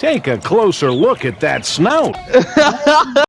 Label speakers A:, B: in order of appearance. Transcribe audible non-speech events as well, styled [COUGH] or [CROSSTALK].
A: Take a closer look at that snout. [LAUGHS]